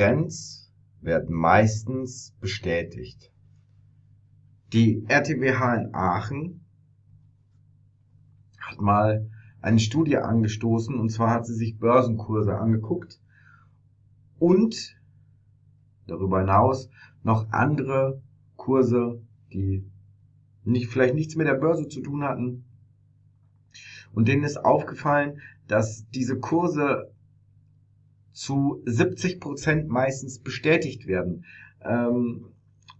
Trends werden meistens bestätigt. Die RTWH in Aachen hat mal eine Studie angestoßen und zwar hat sie sich Börsenkurse angeguckt und darüber hinaus noch andere Kurse, die nicht, vielleicht nichts mit der Börse zu tun hatten. Und denen ist aufgefallen, dass diese Kurse zu 70 Prozent meistens bestätigt werden. Ähm,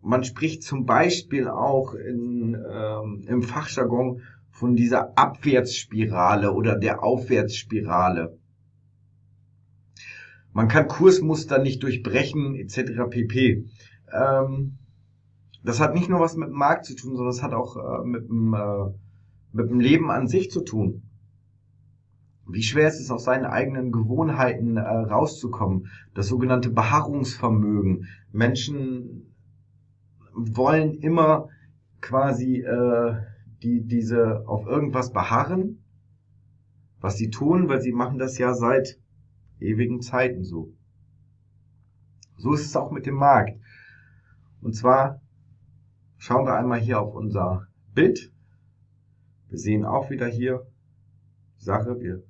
man spricht zum Beispiel auch in, ähm, im Fachjargon von dieser Abwärtsspirale oder der Aufwärtsspirale. Man kann Kursmuster nicht durchbrechen etc. pp. Ähm, das hat nicht nur was mit dem Markt zu tun, sondern es hat auch äh, mit, dem, äh, mit dem Leben an sich zu tun. Wie schwer ist es aus seinen eigenen Gewohnheiten äh, rauszukommen? Das sogenannte Beharrungsvermögen. Menschen wollen immer quasi äh, die diese auf irgendwas beharren, was sie tun, weil sie machen das ja seit ewigen Zeiten so. So ist es auch mit dem Markt. Und zwar schauen wir einmal hier auf unser Bild. Wir sehen auch wieder hier Sache, wir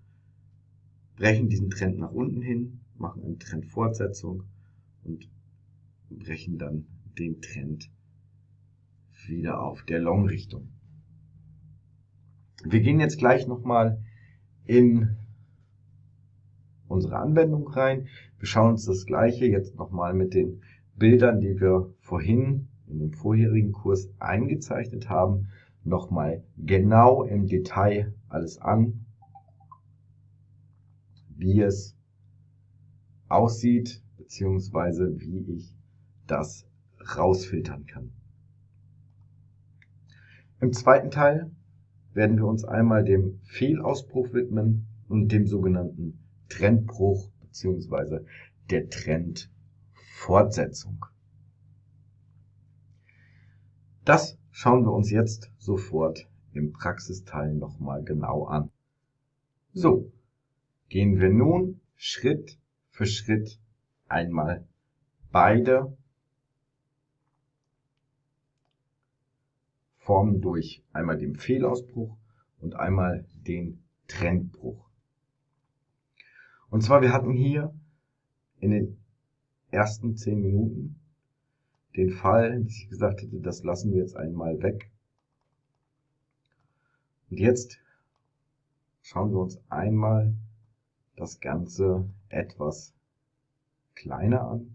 brechen diesen Trend nach unten hin, machen eine Trendfortsetzung und brechen dann den Trend wieder auf der Long-Richtung. Wir gehen jetzt gleich nochmal in unsere Anwendung rein. Wir schauen uns das gleiche jetzt nochmal mit den Bildern, die wir vorhin in dem vorherigen Kurs eingezeichnet haben, nochmal genau im Detail alles an, wie es aussieht, beziehungsweise wie ich das rausfiltern kann. Im zweiten Teil werden wir uns einmal dem Fehlausbruch widmen und dem sogenannten Trendbruch beziehungsweise der Trendfortsetzung. Das schauen wir uns jetzt sofort im Praxisteil nochmal genau an. So, gehen wir nun Schritt für Schritt einmal beide Formen durch einmal den Fehlausbruch und einmal den Trendbruch. Und zwar, wir hatten hier in den ersten zehn Minuten den Fall, dass ich gesagt hätte, das lassen wir jetzt einmal weg. Und jetzt schauen wir uns einmal das Ganze etwas kleiner an,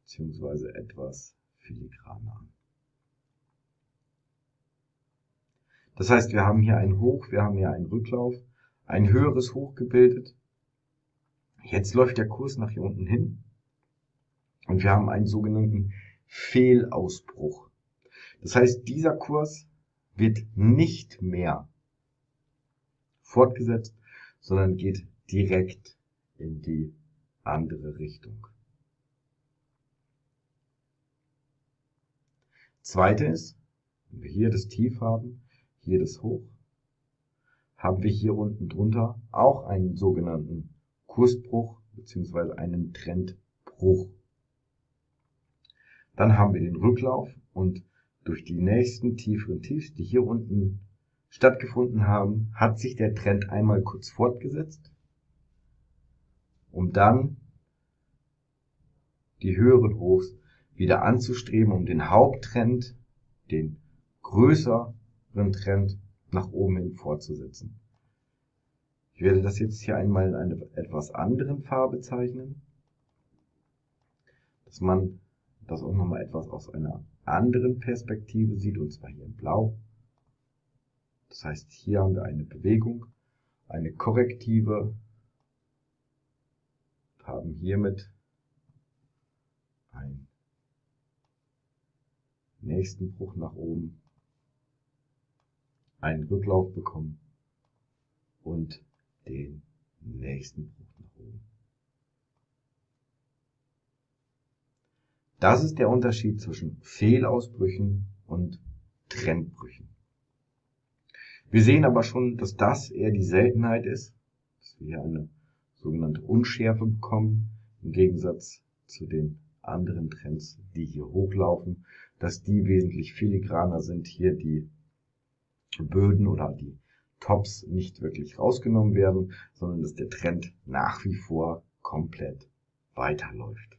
beziehungsweise etwas filigraner an. Das heißt, wir haben hier ein Hoch, wir haben hier einen Rücklauf, ein höheres Hoch gebildet. Jetzt läuft der Kurs nach hier unten hin und wir haben einen sogenannten Fehlausbruch. Das heißt, dieser Kurs wird nicht mehr fortgesetzt, sondern geht direkt in die andere Richtung. Zweite ist, wenn wir hier das Tief haben, hier das Hoch, haben wir hier unten drunter auch einen sogenannten Kursbruch bzw. einen Trendbruch. Dann haben wir den Rücklauf und durch die nächsten tieferen Tiefs, die hier unten stattgefunden haben, hat sich der Trend einmal kurz fortgesetzt, um dann die höheren Hochs wieder anzustreben, um den Haupttrend, den größer Trend nach oben hin fortzusetzen. Ich werde das jetzt hier einmal in einer etwas anderen Farbe zeichnen, dass man das auch nochmal etwas aus einer anderen Perspektive sieht, und zwar hier in Blau. Das heißt, hier haben wir eine Bewegung, eine korrektive, haben hiermit einen nächsten Bruch nach oben einen Rücklauf bekommen und den nächsten Bruch nach oben. Das ist der Unterschied zwischen Fehlausbrüchen und Trendbrüchen. Wir sehen aber schon, dass das eher die Seltenheit ist, dass wir hier eine sogenannte Unschärfe bekommen, im Gegensatz zu den anderen Trends, die hier hochlaufen, dass die wesentlich filigraner sind, hier die Böden oder die Tops nicht wirklich rausgenommen werden, sondern dass der Trend nach wie vor komplett weiterläuft.